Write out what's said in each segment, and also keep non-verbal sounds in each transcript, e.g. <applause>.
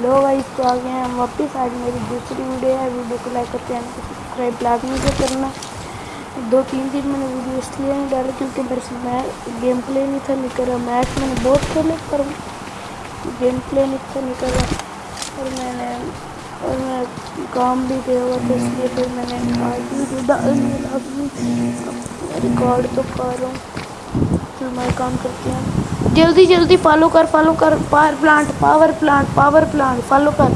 Hello بھائی تو آ گئے ہیں واپس۔ آج میری دوسری ویڈیو ہے۔ ویڈیو کو لائک کرتے ہیں سبسکرائب لازمی سے کرنا۔ دو تین دن میں نے ویڈیو اس لیے نہیں ڈالا کیونکہ میرے سے میں گیم پلے نہیں تھا، نہیں کر رہا میچ۔ میں نے بہت کھیلے پر گیم پلے نہیں تھا، نہیں کر رہا اور میں نے اور میں کام بھی دیا ہوا تھا، اس لیے پھر میں نے ریکارڈ تو کر رہا ہوں میں کام کرتے ہیں۔ جلدی جلدی فالو کر فالو کر۔ Power plant power plant power plant follow کر۔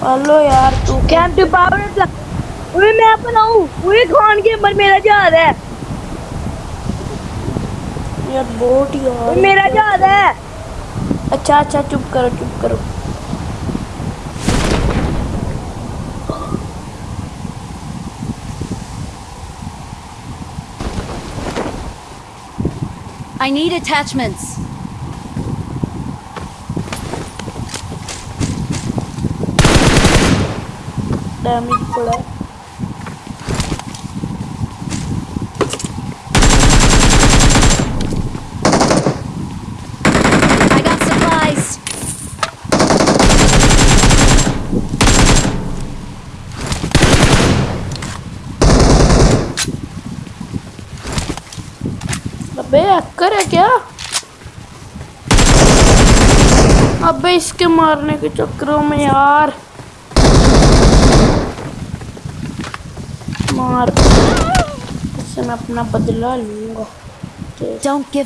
فالو یار تو۔ کیم ٹو پاور اوے میں بناؤں اوے خان کے مر میرا جہاز ہے۔ یار بوٹ یار۔ میرا جہاز ہے۔ اچھا اچھا چپ کرو چپ کرو۔ I need attachments. ڈیمیج پڑا I got supplies. ابے ہیکر ہے کیا ابے اس کے مارنے کے چکروں میں یار۔ مار۔ اس سے میں اپنا بدلہ لوں گا۔ جلدی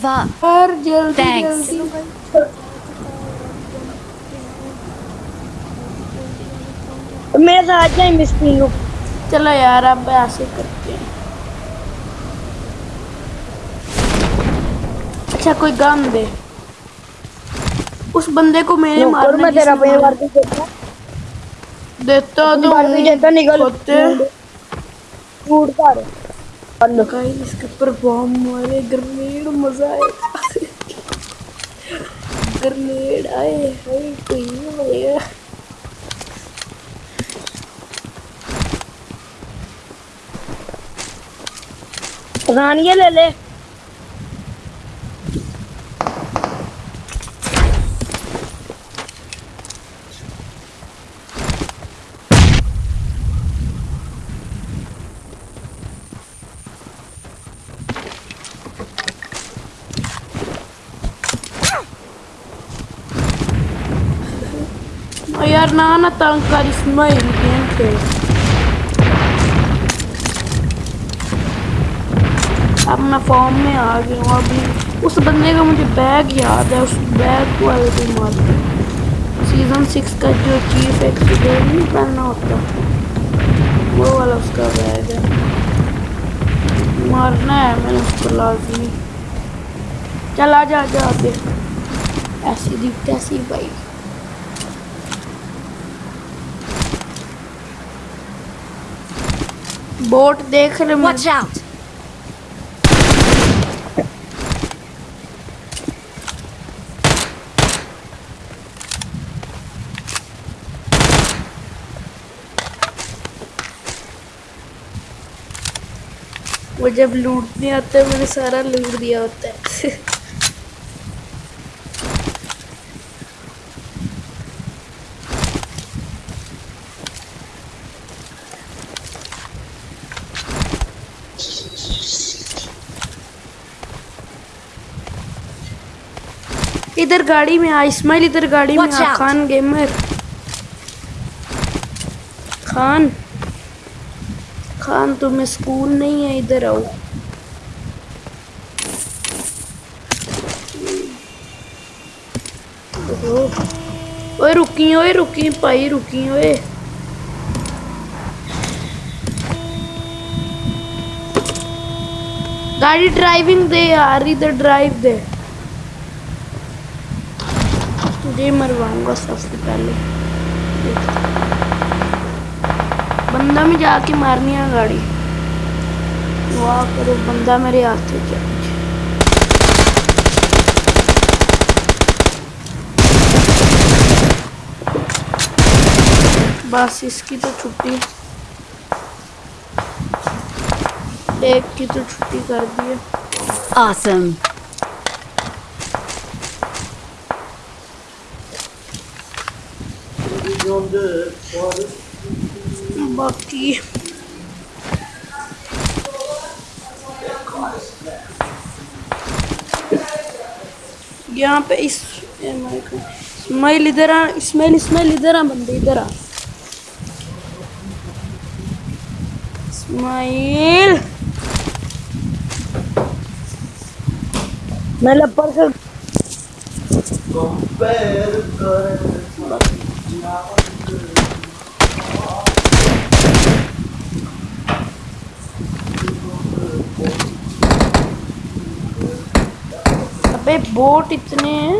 جائیں مسکین لوگ چلو یار اب ایسے کرتے ہیں اچھا کوئی گن دے۔ اس بندے کو میرے مارنے کی کے دیتا تو ہوتے گائز اس کے اوپر بام مارے گرنیڈ مزہ آئے گا گرنیڈ آئے ہائے کوئی ملے گا رانیہ لے لے۔ اور یار نہ نہ تنگ کر اب میں فارم میں آ گیا ہوں ابھی اس بندے کا مجھے بیگ یاد ہے اس بیگ کو والے بھی مارتے سیزن سکس کا جو چیف ایکسیڈنٹ نہیں پہننا ہوتا وہ والا اس کا بیگ ہے مارنا ہے میں اس کو لازمی چل آ جا جا آگے ایسی دی کیسی بھائی بوٹ دیکھ رہے Watch out. وہ جب لوٹنے آتا ہے میں نے سارا لوٹ دیا ہوتا ہے <laughs> ادھر گاڑی میں آ اسماعیل ادھر گاڑی میں آ out. خان گیمر خان خان تمہیں سکول نہیں ہے ادھر آؤ اوہو۔ اوئے رکی اوئے رکی پائی رکی اوئے گاڑی ڈرائیونگ دے یار ادھر ڈرائیو دے جی، تجھے مرواؤں گا سب سے پہلے بندہ میں جا کے مارنی ہے گاڑی۔ واہ کرو، بندہ میرے ہاتھ سے جا بس اس کی تو چھٹی۔ ایک کی تو چھٹی کر دی ہے۔ Awesome. باقی یہاں پہ اس اسماعیل ادھر آ اسماعیل اسماعیل ادھر آ بندے ادھر آ اسماعیل میں لپڑ کر ابے بوٹ اتنے ہیں۔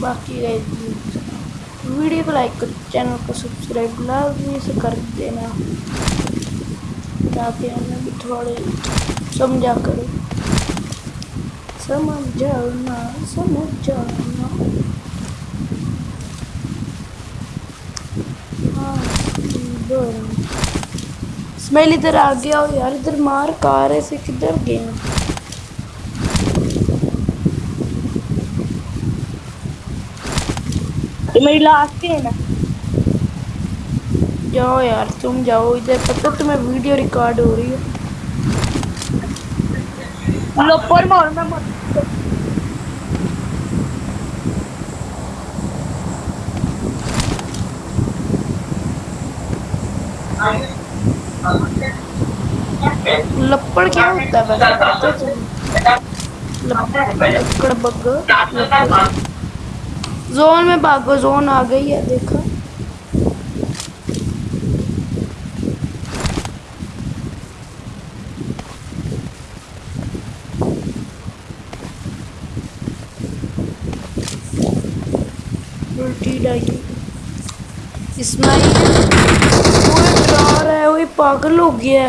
باقی ویڈیو کو لائک کر چینل کو سبسکرائب۔ لازمی سے کر دینا۔ تاکہ ہمیں بھی تھوڑے سمجھا کرو۔ سمجھ اسمیل ادھر آ گیا ہو یار ادھر مار کار ایسے کدھر گئے؟ ہیں میری لاسٹ ہے نا۔ جاؤ یار تم جاؤ ادھر۔ پتہ تمہیں ویڈیو ریکارڈ ہو رہی ہے۔ مار میں لپڑ کیا ہوتا ہے لپڑ بگ زون میں بھاگو زون آ گئی ہے دیکھا الٹی ڈائی اسماعیل وہ ڈرا رہا ہے وہی پاگل ہو گیا ہے۔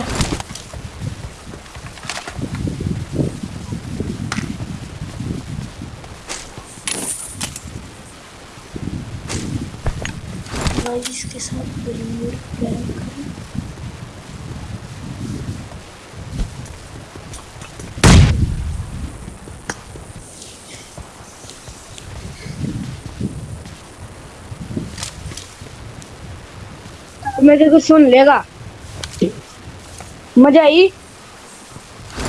اس کے ساتھ بلیور پلان کریں میرے کو سن لے گا۔ مزہ آئی؟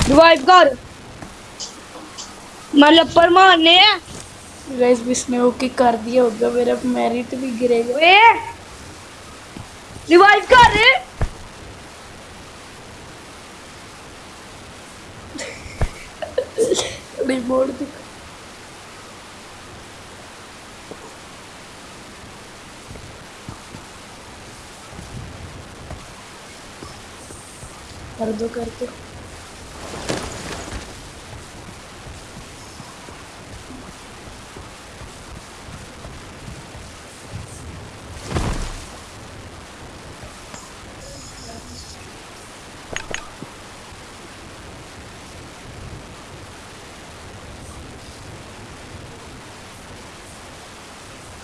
ریوائو کر۔ میں لپڑ مارنے ہیں گائز اس نے اوکے کر دیا ہوگا میرا میرٹ بھی گرے گا۔ اوے ریوائو کر۔ ریموٹ دکھ دو، کر دو۔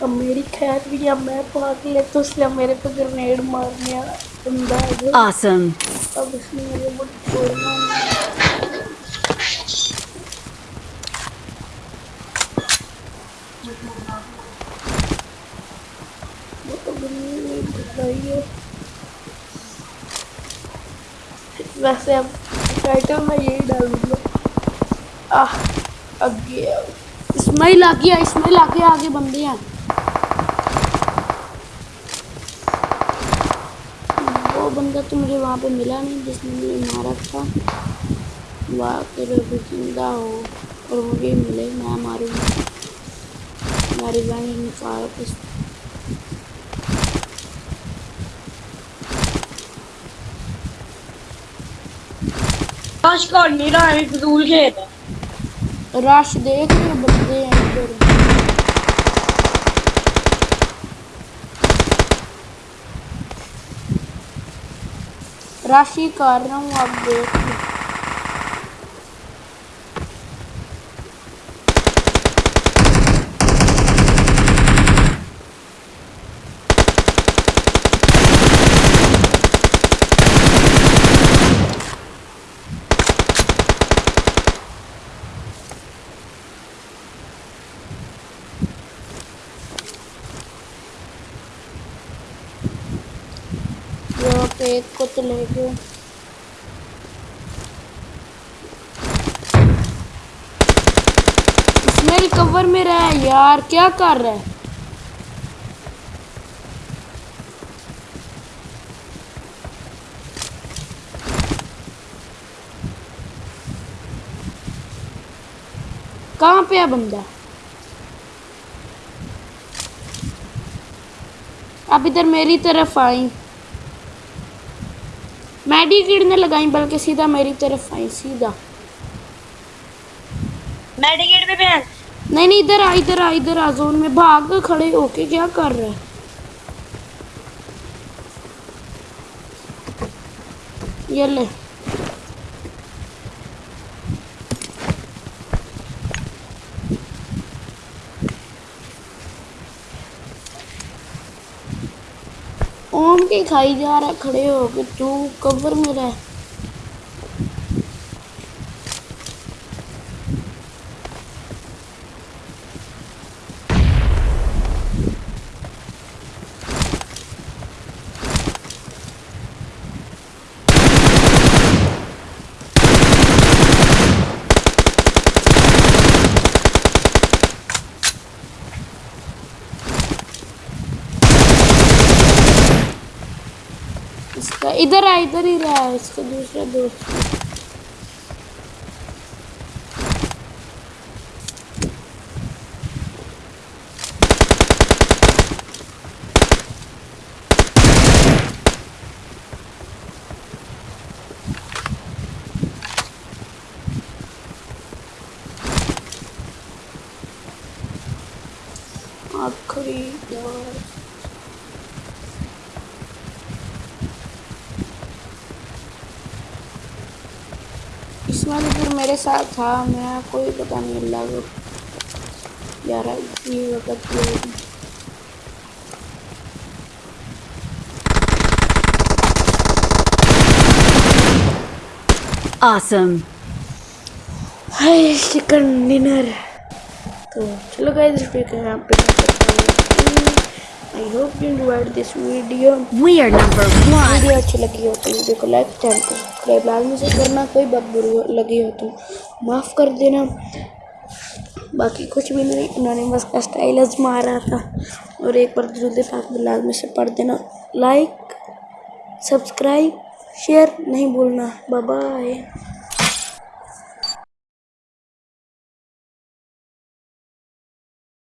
اب میری خیر بھی اب میں پاک لے تو اس لیے میرے پہ گرنیڈ مارنے بندہ ویسے اب ٹائٹل میں یہی ڈالوں گا۔ آہ اسماعیل آ گیا اسماعیل آگے آگے بندے ہیں وہ بندہ تو مجھے وہاں پہ ملا نہیں جس نے مجھے مارا تھا۔ وہ پھر ابھی زندہ ہو اور مجھے ملے میں ماروں گا۔ میری بہن کس کاش کر نہیں رہا ہے فضول کھیت ہے۔ رش دیکھ رہے بندے ہیں۔ راشی کر رہا ہوں اب دیکھ لو یہاں پہ ایک کو تو لے گئے اسمیل کور میں رہا ہے یار کیا کر رہا ہے کہاں پہ ہے بندہ؟ اب ادھر میری طرف آئیں۔ میڈی کیڑ نے لگائیں بلکہ سیدھا میری طرف آئیں سیدھا۔ میڈیکیٹ پہ بہن۔ نہیں نہیں ادھر آ ادھر آ ادھر آ زون میں بھاگ کے کھڑے ہو کے کیا کر رہا ہے؟ یہ لے۔ کے کھائی جا رہا ہے کھڑے ہو کے تو کور میں رہ۔ ادھر آ ادھر ہی رہا ہے اس کا دوسرا دوست۔ آخری بار اس میں بھی پھر میرے ساتھ تھا میں کوئی پتہ نہیں اللہ کو۔ یار یہ وقت Awesome. ہائے چکن ڈنر تو چلو گائز اس پہ یہاں پہ۔ I hope you enjoyed this video We are number one. Video اچھی لگی ہو تو ویڈیو کو لائک چینل کو سبسکرائب لازمی سے کرنا کوئی بات بری لگی ہو تو معاف کر دینا باقی کچھ بھی نہیں انہوں نے بس اسٹائل مارا تھا اور ایک بار درود پاک بھی لازمی سے پڑھ دینا لائک سبسکرائب شیئر نہیں بھولنا بابا